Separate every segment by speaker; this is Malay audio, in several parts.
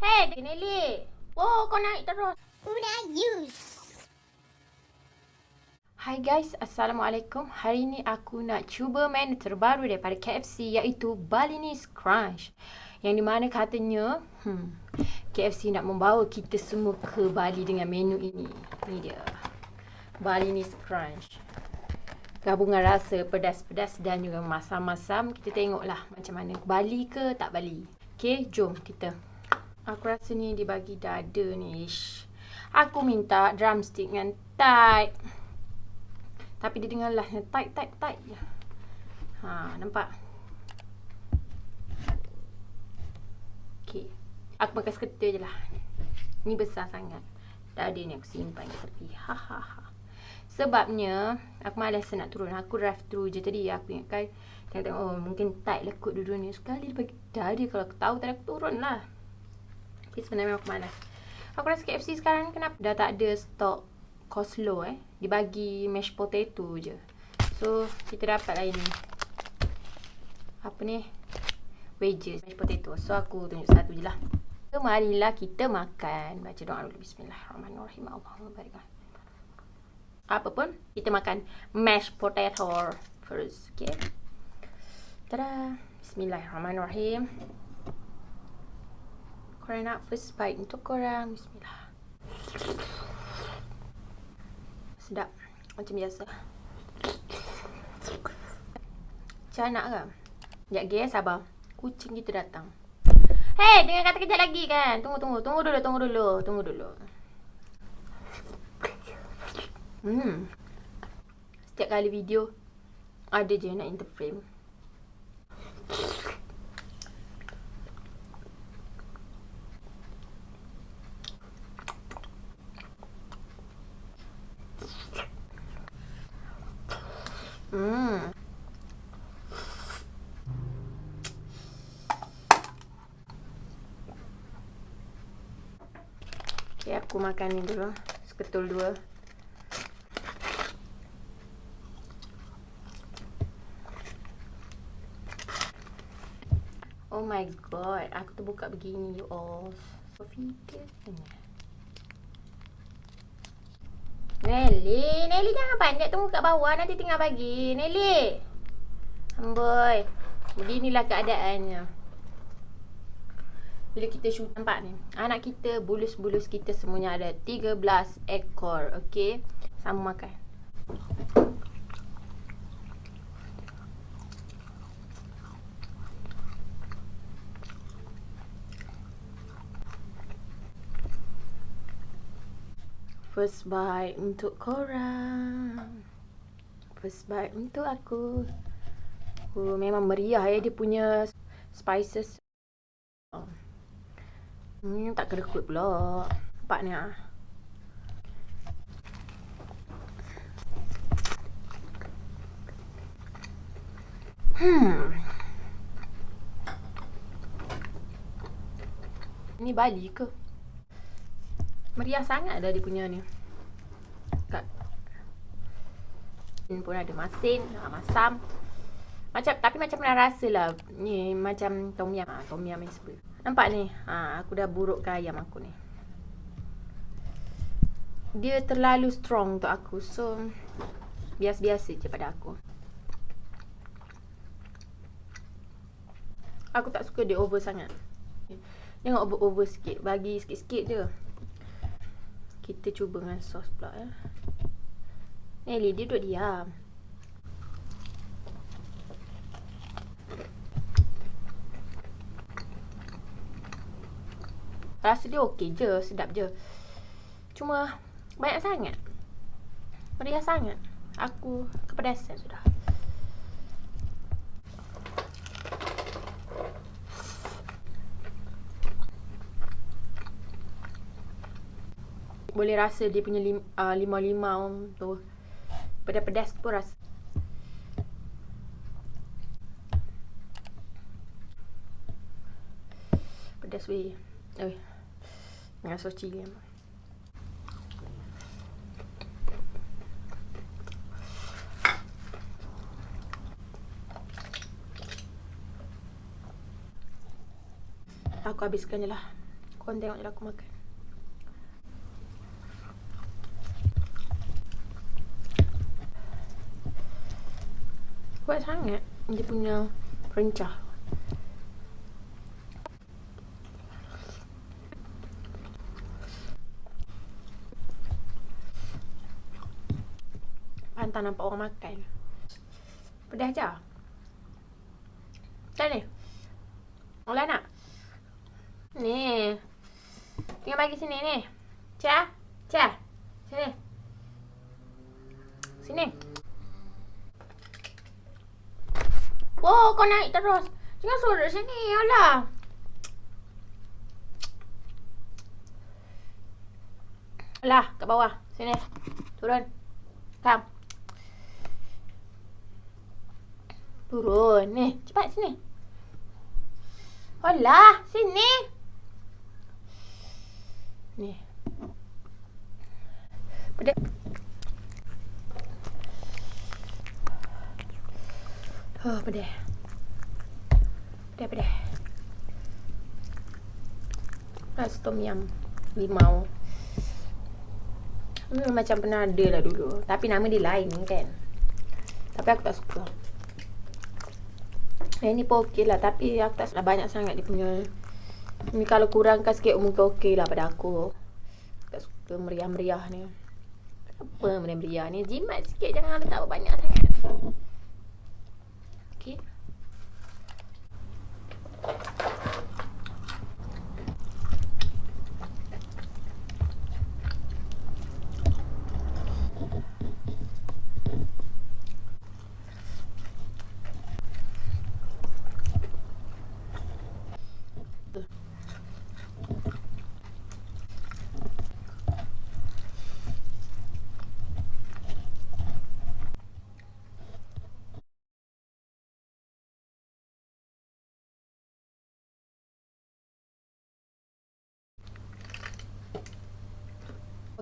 Speaker 1: Hey, Nelly. Oh, kau naik terus.
Speaker 2: Una use.
Speaker 1: Hai guys, Assalamualaikum. Hari ni aku nak cuba menu terbaru daripada KFC iaitu Balinese Crunch. Yang di mana katanya, hmm, KFC nak membawa kita semua ke Bali dengan menu ini. Ini dia. Balinese Crunch. Gabungan rasa pedas-pedas dan juga masam-masam. Kita tengoklah macam mana. Bali ke tak Bali. Okay, jom kita. Aku rasa ni dibagi dada ni. Ish. Aku minta drumstick dengan tight. Tapi dia dengarlah tight tight tight. Ha, nampak? Okey. Aku makan seketul je lah. Ni besar sangat. Dada ni aku simpan di tepi. Ha ha ha. Sebabnya aku malas nak turun. Aku drive through je tadi. Aku ingatkan tengok-tengok oh mungkin tight lah kot duduk ni. Sekali dia bagi dada kalau aku tahu tadi aku turun lah. Okay, sebenarnya aku malas. Aku rasa KFC sekarang kenapa dah tak ada stok coleslaw eh. Dibagi mashed potato je. So, kita dapat lah ini. Apa ni? Wedges, mashed potato. So, aku tunjuk satu je lah. So, marilah kita makan. Baca doa dulu. Bismillahirrahmanirrahim. Allahumma barik. Apa pun, kita makan mashed potato first. Okay. Tada. Bismillahirrahmanirrahim. Korang nak first bite untuk korang. Bismillah. Sedap. Macam biasa. Macam nak ke? Sekejap lagi eh sabar. Kucing kita datang. Hei, dengar kata kejap lagi kan? Tunggu tunggu. Tunggu dulu tunggu dulu. Tunggu dulu. Hmm. Setiap kali video ada je nak interframe Okay, aku makan ni dulu. Seketul dua. Oh my god. Aku terbuka begini, you all. So, figure Nelly, Nelly jangan panjat tunggu kat bawah nanti tinggal bagi. Nelly. Amboi. Beginilah keadaannya. Bila kita shoot nampak ni. Anak kita, bulus-bulus kita semuanya ada 13 ekor. Okey. Sama makan. First bite untuk korang First bite untuk aku Aku memang meriah ya dia punya spices Hmm, tak kerekut pula Nampak ni ah. Hmm. Ini Bali ke? Meriah sangat dah dia punya ni. Kat. Ini pun ada masin, masam. Macam tapi macam nak rasa lah. Ni macam tom yam, ha, tom yam ni sebab. Nampak ni? Ha, aku dah burukkan ayam aku ni. Dia terlalu strong untuk aku. So biasa-biasa je pada aku. Aku tak suka dia over sangat. Jangan over-over sikit. Bagi sikit-sikit je. Kita cuba dengan sos pula ya. Nelly dia duduk diam. Rasa dia okey je, sedap je. Cuma banyak sangat. Meriah sangat. Aku kepedasan sudah. Boleh rasa dia punya lim, uh, limau-limau tu. Pedas-pedas pun rasa. Pedas weh. Oi dengan sos cili aku habiskan je lah. Korang tengok je lah aku makan. Kuat sangat dia punya rencah. Pantas nampak orang makan. Pedas je. Macam ni? Orang nak? Ni. Tengok bagi sini ni. Cia. Cia. Sini. Sini. Oh, kau naik terus. Jangan suruh sini. Alah. Alah, kat bawah. Sini. Turun. Come. Turun. Ni, cepat sini. Alah, sini. Ni. Oh. Pedek, pedek. Rasa tom yum. Limau. Hmm, macam pernah ada lah dulu. Tapi nama dia lain kan. Tapi aku tak suka. Yang ni pun okey lah tapi aku tak suka banyak sangat dia punya Ni kalau kurangkan sikit mungkin okey lah pada aku Tak suka meriah-meriah ni Apa meriah-meriah ni Jimat sikit jangan letak banyak sangat ¿Qué?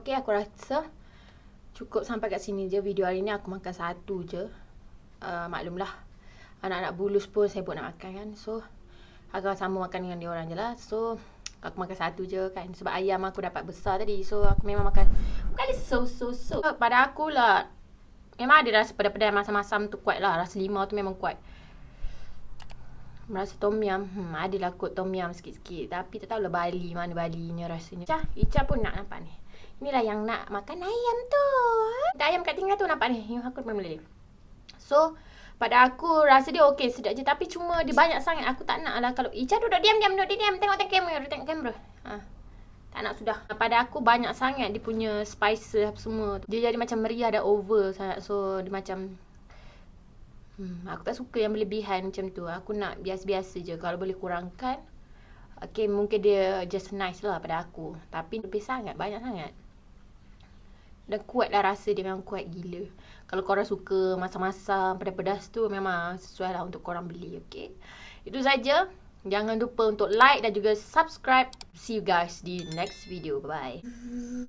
Speaker 1: Okey aku rasa cukup sampai kat sini je video hari ni. Aku makan satu je. Uh, maklumlah. Anak-anak bulus pun saya buat nak makan kan. So, aku sama makan dengan dia orang je lah. So, aku makan satu je kan. Sebab ayam aku dapat besar tadi. So, aku memang makan. Bukan so, so, so. Pada aku lah. Memang ada rasa pedas-pedas masam-masam tu kuat lah. Rasa limau tu memang kuat. Rasa tom yum. Hmm, adalah kot tom yum sikit-sikit. Tapi tak tahulah Bali. Mana Bali ni rasanya. Ica, Ica pun nak nampak ni. Inilah yang nak makan ayam tu. Ada ayam kat tinggal tu nampak ni. Yang aku memang boleh. So, pada aku rasa dia okey sedap je. Tapi cuma dia banyak sangat. Aku tak nak lah kalau Ica duduk diam-diam. Duduk diam. Tengok tengok kamera. Tengok kamera. Ha. Tak nak sudah. Pada aku banyak sangat dia punya spices semua. Dia jadi macam meriah dah over sangat. So, dia macam... Hmm, aku tak suka yang berlebihan macam tu. Aku nak biasa-biasa je. Kalau boleh kurangkan. Okay, mungkin dia just nice lah pada aku. Tapi lebih sangat. Banyak sangat. Dan kuat lah rasa dia memang kuat gila. Kalau korang suka masam-masam, pedas-pedas tu memang sesuai lah untuk korang beli, okay? Itu saja. Jangan lupa untuk like dan juga subscribe. See you guys di next video. Bye-bye.